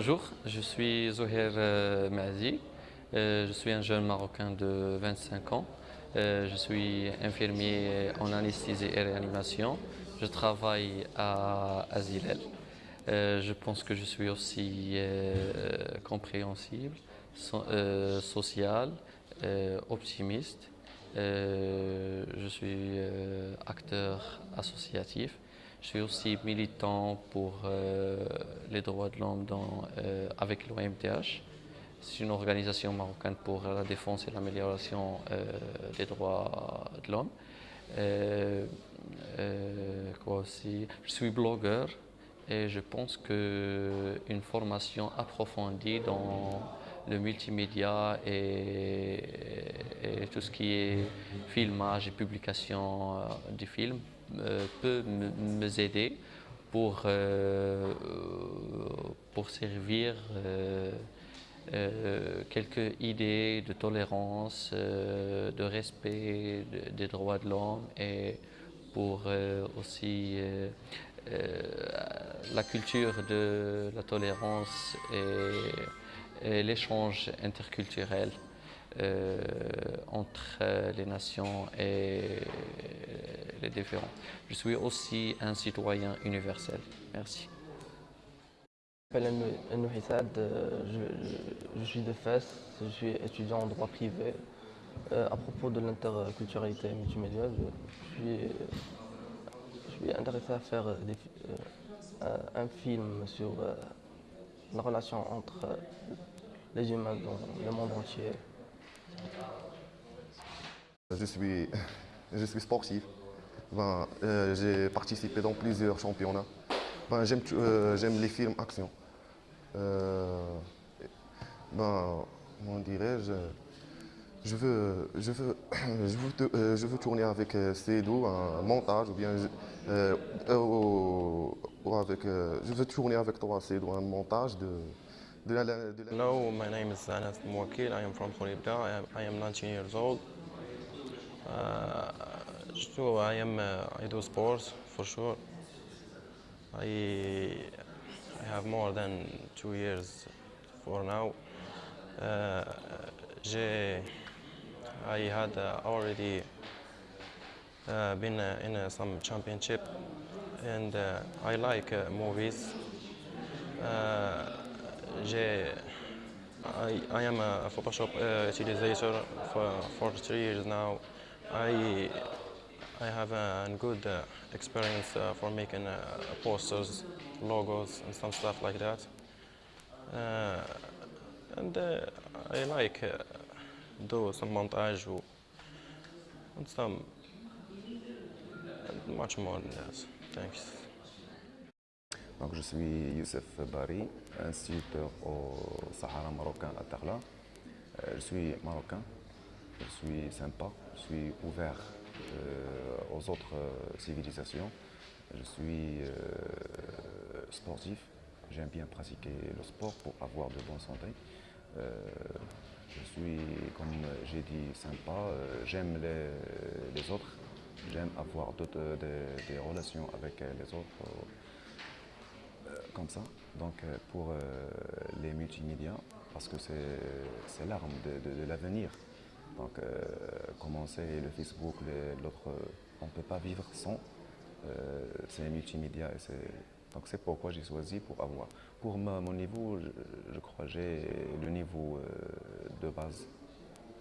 je suis Zoher euh, Mazi. Euh, je suis un jeune Marocain de 25 ans. je suis infirmier en anesthésie et réanimation. Je travaille à Azilel. je pense que je suis aussi compréhensible, social, optimiste. je suis acteur associatif. Je suis aussi militant pour euh, les droits de l'homme euh, avec l'OMTH. C'est une organisation marocaine pour la défense et l'amélioration euh, des droits de l'homme. quoi aussi? Je suis blogueur et je pense qu'une formation approfondie dans le multimédia et, tout ce qui est filmage et publication de films peut me aider pour, euh, pour servir euh, quelques idées de tolérance, de respect des droits de l'homme et pour aussi la culture de la tolérance et l'échange interculturel. Euh, entre euh, les nations et les différents. Je suis aussi un citoyen universel. Merci. Je m'appelle je, suis de Fès, je suis étudiant en droit privé. Euh, à propos de l'interculturalité multimédia, je, suis, intéressé à faire un film sur la relation entre les humains dans le monde entier. Je suis, je suis sportif. Ben, euh, J'ai participé dans plusieurs championnats. Ben, euh, J'aime les films action. Euh, ben, comment dirais-je je veux, je, veux, je, veux, je veux tourner avec Cédou un montage ou bien ou, avec, je veux tourner avec toi Cédou un montage de, Hello, my name is Anas Mwakil. I am from am, I am 19 years old. Uh, so I am uh, I do sports for sure. I I have more than two years for now. Uh, I had already been in some championship and I like movies. I, I am a Photoshop uh, utilizer for, for three years now. I, I have a good uh, experience uh, for making uh, posters, logos, and some stuff like that. Uh, and uh, I like do some montage and some and much more than that. Thanks. Donc, je suis Youssef Bari, instituteur au Sahara marocain à Tarla. Euh, je suis marocain, je suis sympa, je suis ouvert euh, aux autres euh, civilisations. Je suis sportif, j'aime bien pratiquer le sport pour avoir de bonne santé. je suis, comme j'ai dit, sympa, j'aime les, autres, j'aime avoir des relations avec les autres comme ça, donc euh, pour euh, les multimédias, parce que c'est l'arme de, l'avenir. Donc euh, commencer le Facebook, l'autre, on ne peut pas vivre sans ces multimédias. Et donc c'est pourquoi j'ai choisi pour avoir. Pour mon niveau, je, crois que j'ai le niveau de base,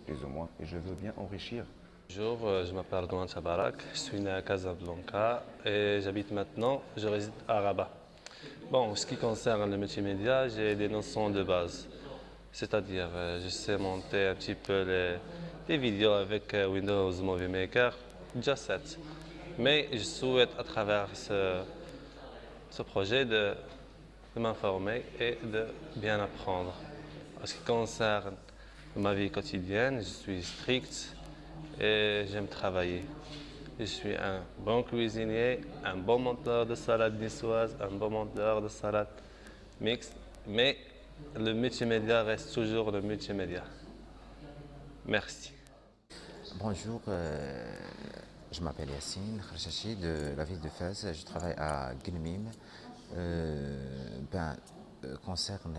plus ou moins, et je veux bien enrichir Bonjour, je m'appelle Douane Chabarak, je suis né à Casablanca et j'habite maintenant, je réside à Rabat. Bon, ce qui concerne le multimédia, j'ai des notions de base. C'est-à-dire, euh, je sais monter un petit peu les, vidéos avec euh, Windows Movie Maker, déjà 7. Mais je souhaite à travers ce, projet de, m'informer et de bien apprendre. En ce qui concerne ma vie quotidienne, je suis strict et j'aime travailler. Je suis un bon cuisinier, un bon monteur de salade niçoise, un bon monteur de salade mixte, mais le multimédia reste toujours le multimédia. Merci. Bonjour, euh, je m'appelle Yassine Kharchachi de la ville de Fès. Je travaille à Guilmim. Euh, ben, concerne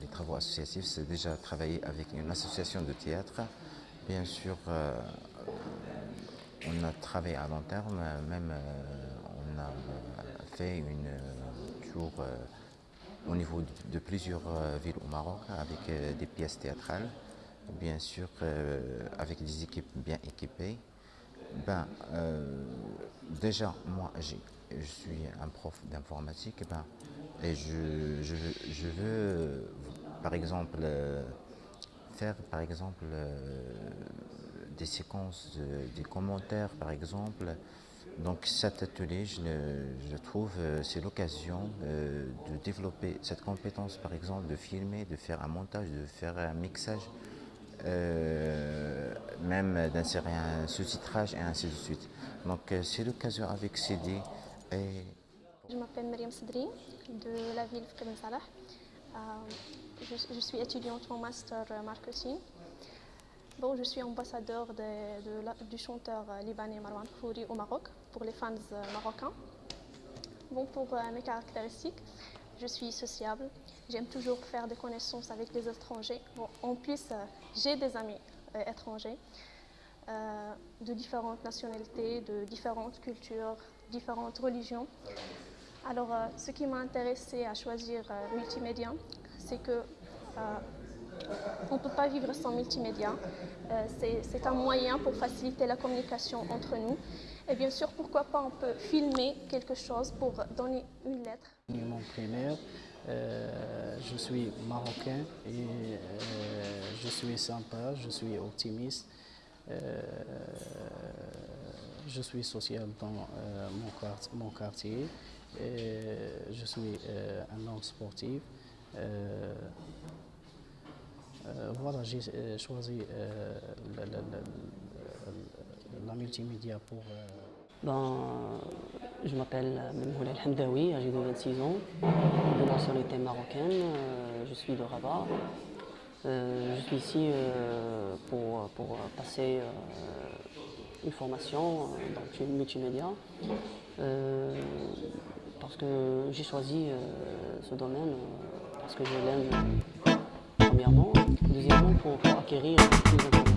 les, travaux associatifs, c'est déjà travailler avec une association de théâtre. Bien sûr, on a travaillé à long terme, même on a fait une tour au niveau de plusieurs villes au Maroc avec des pièces théâtrales, bien sûr avec des équipes bien équipées. Ben, déjà, moi, je suis un prof d'informatique ben, et je, je, veux, par exemple, faire par exemple des séquences, des commentaires par exemple. Donc cet atelier, je, je trouve, c'est l'occasion de développer cette compétence par exemple, de filmer, de faire un montage, de faire un mixage. Même d'insérer un sous-titrage et ainsi de suite. Donc c'est l'occasion avec CD. Je m'appelle Myriam Sedri de la ville de Salah. Je, je, suis étudiante en master marketing. Bon, je suis ambassadeur de, du chanteur libanais Marwan Khouri au Maroc pour les fans marocains. Bon, pour mes caractéristiques, je suis sociable, j'aime toujours faire des connaissances avec les étrangers. En plus, j'ai des amis étrangers de différentes nationalités, de différentes cultures, différentes religions. Alors, euh, ce qui m'a intéressé à choisir euh, multimédia, c'est que euh, on ne peut pas vivre sans multimédia. c'est un moyen pour faciliter la communication entre nous. Et bien sûr, pourquoi pas, on peut filmer quelque chose pour donner une lettre. Mon primaire, je suis marocain et je suis sympa, je suis optimiste. Je suis social dans euh, mon, quartier, je suis euh, un homme sportif. Euh, voilà, j'ai choisi la, multimédia pour... Ben, je m'appelle Memhoul El Hamdawi, j'ai 26 ans, de nationalité marocaine, je suis de Rabat. je suis ici pour, pour passer une formation euh, dans une multimédia euh, parce que j'ai choisi euh, ce domaine parce que je l'aime premièrement, deuxièmement pour, acquérir plus d'informations.